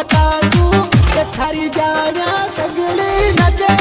बतासू के थारी गाना सगळे नचे